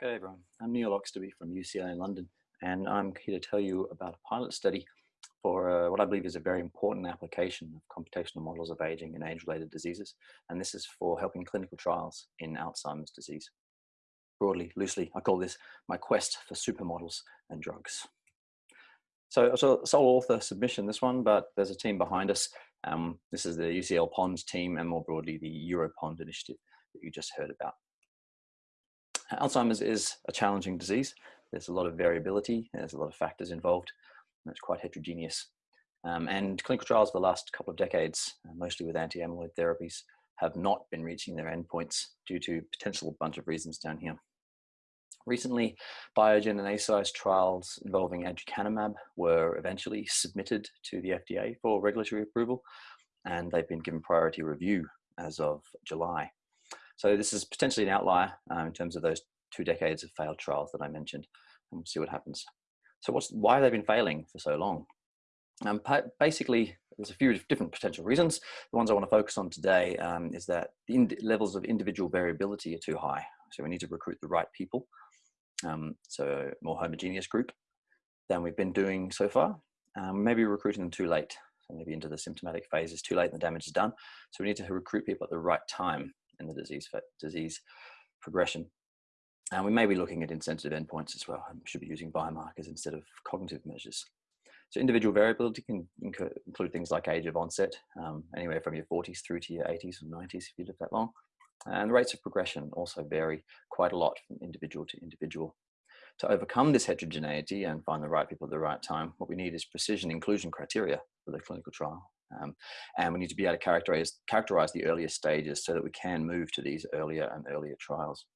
Good everyone, I'm Neil Oxtoby from UCL in London and I'm here to tell you about a pilot study for uh, what I believe is a very important application of computational models of aging and age-related diseases and this is for helping clinical trials in Alzheimer's disease. Broadly, loosely, I call this my quest for supermodels and drugs. So it's a sole author submission this one, but there's a team behind us. Um, this is the UCL POND team and more broadly the EuroPOND initiative that you just heard about. Alzheimer's is a challenging disease. There's a lot of variability, there's a lot of factors involved, and it's quite heterogeneous. Um, and clinical trials for the last couple of decades, uh, mostly with anti-amyloid therapies, have not been reaching their endpoints due to potential bunch of reasons down here. Recently, Biogen and Eisai's trials involving aducanumab were eventually submitted to the FDA for regulatory approval, and they've been given priority review as of July. So this is potentially an outlier um, in terms of those two decades of failed trials that I mentioned, and we'll see what happens. So what's, why have they been failing for so long? Um, basically, there's a few different potential reasons. The ones I want to focus on today um, is that the levels of individual variability are too high. So we need to recruit the right people. Um, so more homogeneous group than we've been doing so far. Um, maybe recruiting them too late. So maybe into the symptomatic phase is too late and the damage is done. So we need to recruit people at the right time in the disease disease progression. And we may be looking at insensitive endpoints as well. We should be using biomarkers instead of cognitive measures. So individual variability can include things like age of onset, um, anywhere from your 40s through to your 80s or 90s if you live that long. And the rates of progression also vary quite a lot from individual to individual. To overcome this heterogeneity and find the right people at the right time, what we need is precision inclusion criteria for the clinical trial. Um, and we need to be able to characterize, characterize the earlier stages so that we can move to these earlier and earlier trials.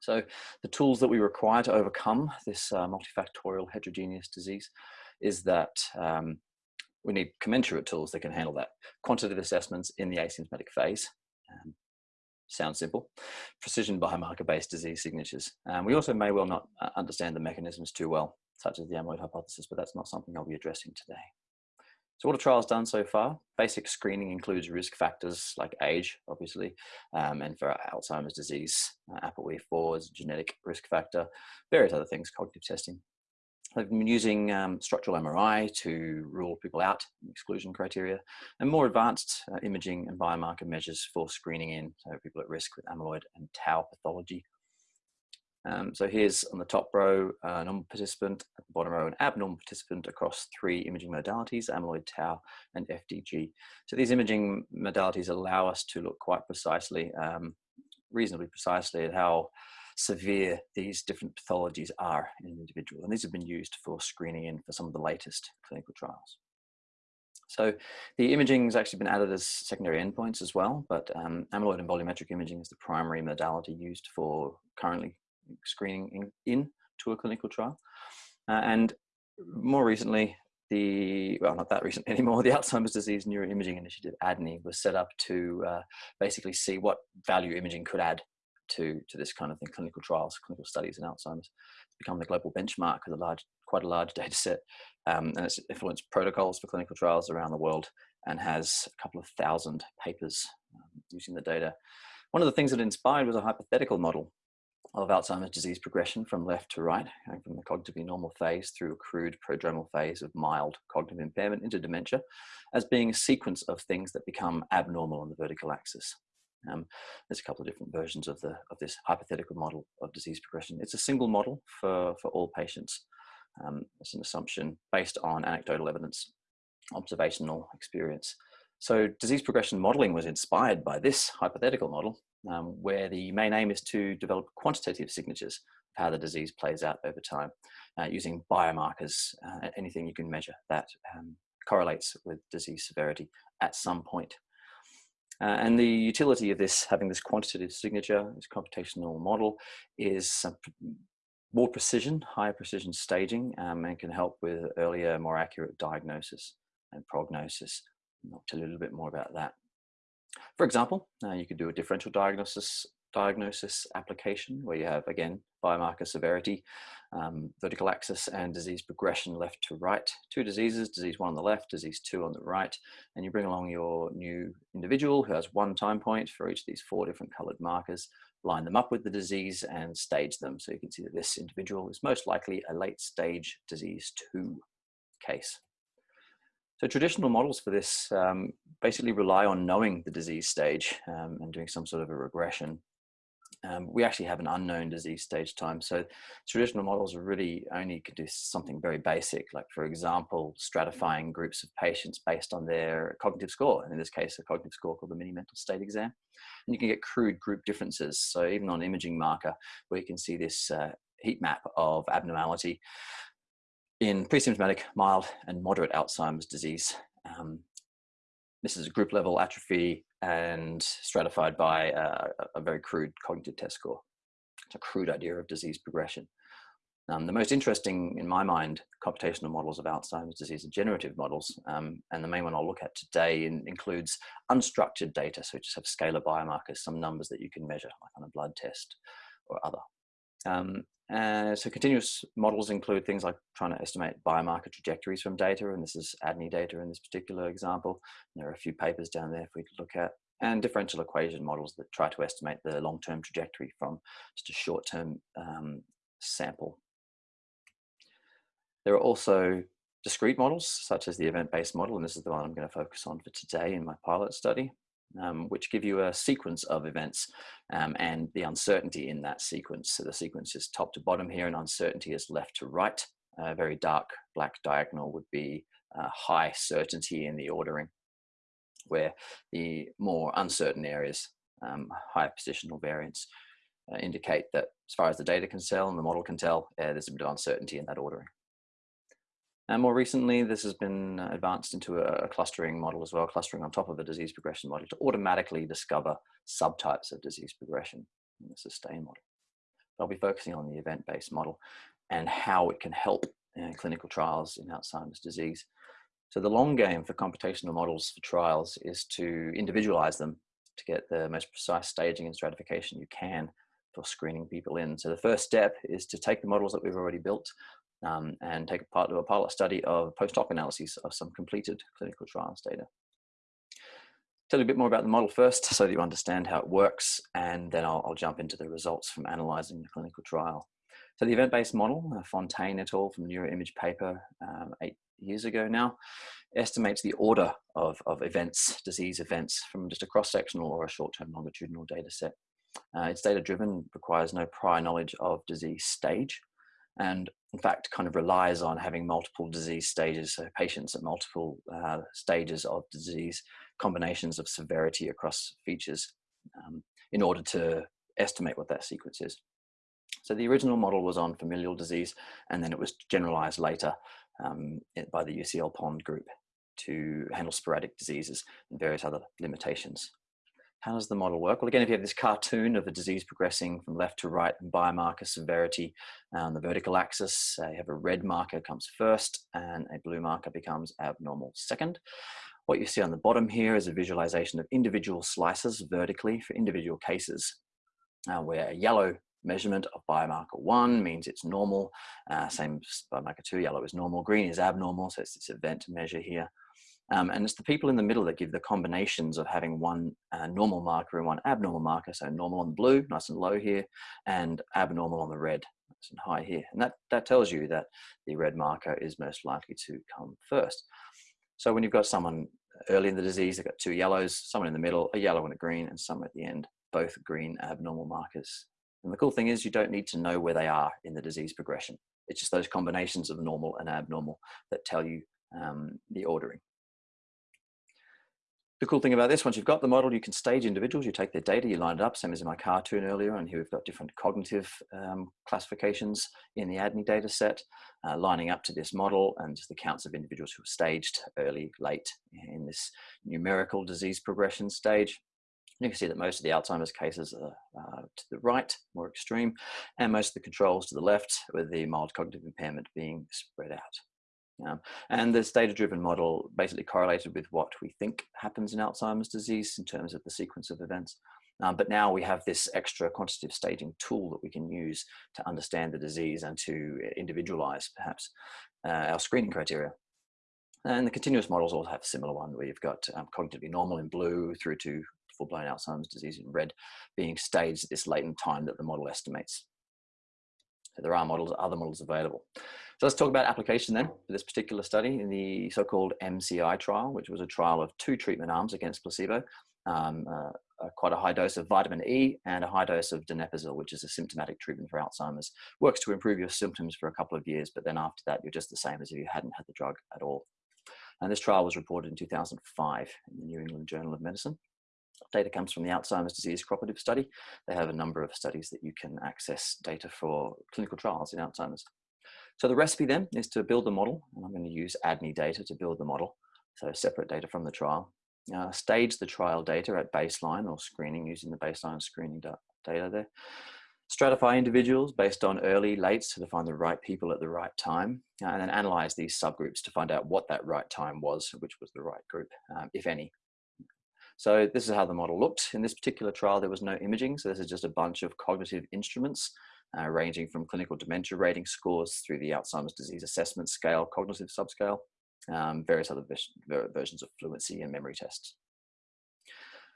So the tools that we require to overcome this uh, multifactorial heterogeneous disease is that um, we need commensurate tools that can handle that. Quantitative assessments in the asymptomatic phase, um, sounds simple. Precision biomarker-based disease signatures. Um, we also may well not uh, understand the mechanisms too well, such as the amyloid hypothesis, but that's not something I'll be addressing today. So what have trials done so far? Basic screening includes risk factors like age, obviously, um, and for Alzheimer's disease, uh, ApoE4 is a genetic risk factor, various other things, cognitive testing. They've been using um, structural MRI to rule people out, exclusion criteria, and more advanced uh, imaging and biomarker measures for screening in, so people at risk with amyloid and tau pathology um, so here's on the top row, a normal participant, at the bottom row, an abnormal participant across three imaging modalities, amyloid tau and FDG. So these imaging modalities allow us to look quite precisely, um, reasonably precisely at how severe these different pathologies are in an individual. And these have been used for screening in for some of the latest clinical trials. So the imaging has actually been added as secondary endpoints as well, but um, amyloid and volumetric imaging is the primary modality used for currently screening in, in to a clinical trial. Uh, and more recently, the, well, not that recent anymore, the Alzheimer's Disease Neuroimaging Initiative, ADNI, was set up to uh, basically see what value imaging could add to, to this kind of thing, clinical trials, clinical studies in Alzheimer's. It's become the global benchmark with a large, quite a large data set, um, and it's influenced protocols for clinical trials around the world and has a couple of thousand papers um, using the data. One of the things that inspired was a hypothetical model of Alzheimer's disease progression from left to right, from the cognitively normal phase through a crude prodromal phase of mild cognitive impairment into dementia, as being a sequence of things that become abnormal on the vertical axis. Um, there's a couple of different versions of, the, of this hypothetical model of disease progression. It's a single model for, for all patients. Um, it's an assumption based on anecdotal evidence, observational experience. So disease progression modeling was inspired by this hypothetical model um, where the main aim is to develop quantitative signatures of how the disease plays out over time uh, using biomarkers, uh, anything you can measure that um, correlates with disease severity at some point. Uh, and the utility of this, having this quantitative signature, this computational model, is more precision, higher precision staging, um, and can help with earlier, more accurate diagnosis and prognosis. I'll tell you a little bit more about that. For example, uh, you could do a differential diagnosis diagnosis application where you have, again, biomarker severity, um, vertical axis and disease progression left to right. Two diseases, disease one on the left, disease two on the right, and you bring along your new individual who has one time point for each of these four different colored markers, line them up with the disease and stage them. So you can see that this individual is most likely a late stage disease two case. So traditional models for this um, basically rely on knowing the disease stage um, and doing some sort of a regression. Um, we actually have an unknown disease stage time. So traditional models really only can do something very basic, like for example, stratifying groups of patients based on their cognitive score. And in this case, a cognitive score called the mini mental state exam. And you can get crude group differences. So even on imaging marker, where you can see this uh, heat map of abnormality, in pre-symptomatic, mild, and moderate Alzheimer's disease. Um, this is a group level atrophy and stratified by a, a, very crude cognitive test score. It's a crude idea of disease progression. Um, the most interesting, in my mind, computational models of Alzheimer's disease are generative models. Um, and the main one I'll look at today in, includes unstructured data. So we just have scalar biomarkers, some numbers that you can measure, like on a blood test or other. Um, uh, so continuous models include things like trying to estimate biomarker trajectories from data, and this is ADNI data in this particular example. And there are a few papers down there if to look at, and differential equation models that try to estimate the long-term trajectory from just a short-term um, sample. There are also discrete models, such as the event-based model, and this is the one I'm going to focus on for today in my pilot study um, which give you a sequence of events um, and the uncertainty in that sequence. So the sequence is top to bottom here and uncertainty is left to right. A very dark black diagonal would be uh, high certainty in the ordering, where the more uncertain areas, um, high positional variance, uh, indicate that as far as the data can tell and the model can tell, uh, there's a bit of uncertainty in that ordering. And more recently, this has been uh, advanced into a, clustering model as well, clustering on top of a disease progression model to automatically discover subtypes of disease progression in the SuStaIn model. I'll be focusing on the event-based model and how it can help in clinical trials in Alzheimer's disease. So the long game for computational models for trials is to individualize them to get the most precise staging and stratification you can for screening people in. So the first step is to take the models that we've already built, um, and take part of a pilot study of post hoc analyses of some completed clinical trials data. Tell you a bit more about the model first so that you understand how it works, and then I'll, I'll jump into the results from analyzing the clinical trial. So the event-based model, uh, Fonteijn et al. from NeuroImage paper um, eight years ago now, estimates the order of, of events, disease events, from just a cross-sectional or a short-term longitudinal data set. Uh, it's data-driven, requires no prior knowledge of disease stage, and in fact kind of relies on having multiple disease stages, so patients at multiple uh, stages of disease, combinations of severity across features um, in order to estimate what that sequence is. So the original model was on familial disease, and then it was generalized later um, by the UCL Pond group to handle sporadic diseases and various other limitations. How does the model work? Well, again, if you have this cartoon of a disease progressing from left to right and biomarker severity on the vertical axis, uh, you have a red marker comes first and a blue marker becomes abnormal second. What you see on the bottom here is a visualization of individual slices vertically for individual cases, uh, where a yellow measurement of biomarker one means it's normal, uh, same biomarker two, yellow is normal, green is abnormal, so it's this event measure here. Um, and it's the people in the middle that give the combinations of having one uh, normal marker and one abnormal marker. So normal on the blue, nice and low here, and abnormal on the red, nice and high here. And that, that tells you that the red marker is most likely to come first. So when you've got someone early in the disease, they've got two yellows, someone in the middle, a yellow and a green, and some at the end, both green abnormal markers. And the cool thing is you don't need to know where they are in the disease progression. It's just those combinations of normal and abnormal that tell you um, the ordering. The cool thing about this, once you've got the model, you can stage individuals, you take their data, you line it up, same as in my cartoon earlier, and here we've got different cognitive um, classifications in the ADNI data set, uh, lining up to this model, and just the counts of individuals who are staged early, late in this numerical disease progression stage. You can see that most of the Alzheimer's cases are uh, to the right, more extreme, and most of the controls to the left, with the mild cognitive impairment being spread out. Um, and this data-driven model basically correlated with what we think happens in Alzheimer's disease in terms of the sequence of events. Um, but now we have this extra quantitative staging tool that we can use to understand the disease and to individualize perhaps uh, our screening criteria. And the continuous models all have a similar one where you've got um, cognitively normal in blue through to full-blown Alzheimer's disease in red, being staged at this latent time that the model estimates. So there are models, other models available. So let's talk about application then for this particular study in the so-called MCI trial, which was a trial of two treatment arms against placebo, um, uh, quite a high dose of vitamin E and a high dose of donepezil, which is a symptomatic treatment for Alzheimer's. Works to improve your symptoms for a couple of years, but then after that, you're just the same as if you hadn't had the drug at all. And this trial was reported in 2005 in the New England Journal of Medicine. Data comes from the Alzheimer's Disease Cooperative Study. They have a number of studies that you can access data for clinical trials in Alzheimer's. So the recipe then is to build the model, and I'm going to use ADNI data to build the model, so separate data from the trial uh, stage the trial data at baseline or screening using the baseline screening data there. Stratify individuals based on early, lates to find the right people at the right time, uh, and then analyze these subgroups to find out what that right time was, which was the right group, um, if any. So this is how the model looked. In this particular trial, there was no imaging, so this is just a bunch of cognitive instruments uh, ranging from clinical dementia rating scores through the Alzheimer's disease assessment scale, cognitive subscale, um, various other versions of fluency and memory tests.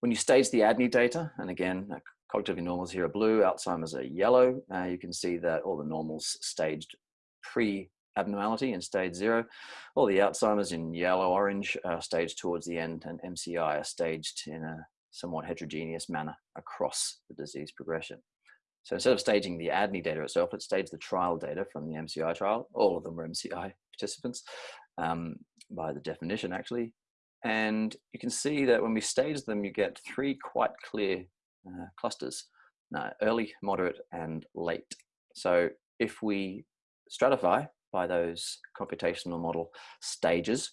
When you stage the ADNI data, and again, uh, cognitive normals here are blue, Alzheimer's are yellow, uh, you can see that all the normals staged pre-abnormality in stage zero. All the Alzheimer's in yellow-orange are staged towards the end, and MCI are staged in a somewhat heterogeneous manner across the disease progression. So instead of staging the ADNI data itself, it staged the trial data from the MCI trial. All of them were MCI participants um, by the definition actually. And you can see that when we stage them, you get three quite clear uh, clusters, uh, early, moderate, and late. So if we stratify by those computational model stages,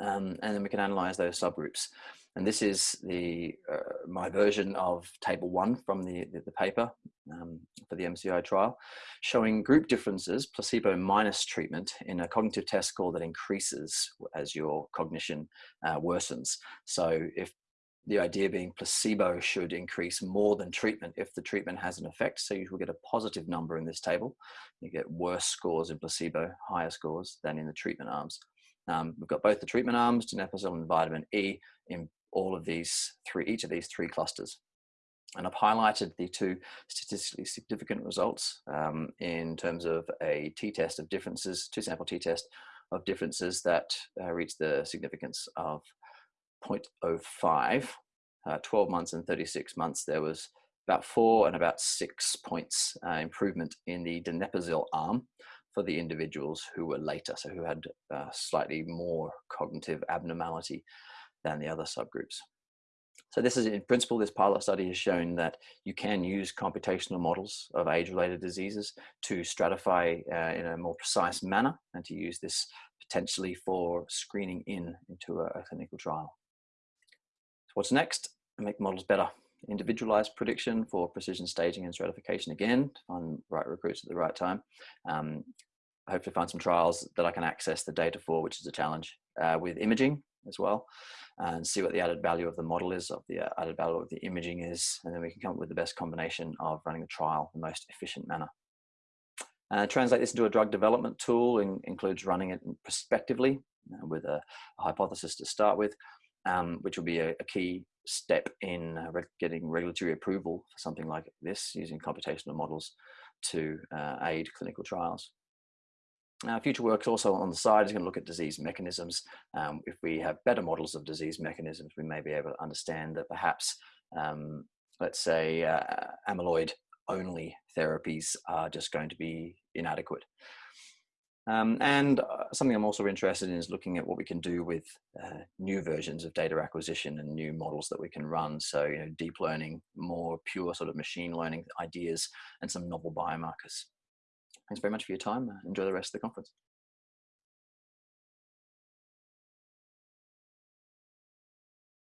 um, and then we can analyze those subgroups. And this is the uh, my version of table one from the, the, the paper um, for the MCI trial, showing group differences, placebo minus treatment in a cognitive test score that increases as your cognition uh, worsens. So if the idea being placebo should increase more than treatment if the treatment has an effect. So you will get a positive number in this table. You get worse scores in placebo, higher scores than in the treatment arms. Um, we've got both the treatment arms, donepezil and vitamin E, in all of these three, each of these three clusters. And I've highlighted the two statistically significant results um, in terms of a t-test of differences, two sample t-test of differences that uh, reach the significance of 0.05. Uh, 12 months and 36 months, there was about four and about six points uh, improvement in the donepezil arm for the individuals who were later, so who had uh, slightly more cognitive abnormality than the other subgroups. So this is in principle, this pilot study has shown that you can use computational models of age-related diseases to stratify uh, in a more precise manner and to use this potentially for screening in into a, a clinical trial. So what's next? Make models better. Individualized prediction for precision staging and stratification again, on right recruits at the right time. Um, hopefully find some trials that I can access the data for, which is a challenge. Uh, with imaging, as well and see what the added value of the model is, of the uh, added value of the imaging is, and then we can come up with the best combination of running the trial the most efficient manner. Uh, translate this into a drug development tool in, includes running it prospectively uh, with a, a, hypothesis to start with, um, which will be a, a key step in uh, getting regulatory approval for something like this using computational models to uh, aid clinical trials. Uh, future work also on the side is going to look at disease mechanisms. Um, if we have better models of disease mechanisms, we may be able to understand that perhaps, um, let's say, uh, amyloid only therapies are just going to be inadequate. Um, and uh, something I'm also interested in is looking at what we can do with uh, new versions of data acquisition and new models that we can run. So, you know, deep learning, more pure sort of machine learning ideas, and some novel biomarkers. Thanks very much for your time. Enjoy the rest of the conference.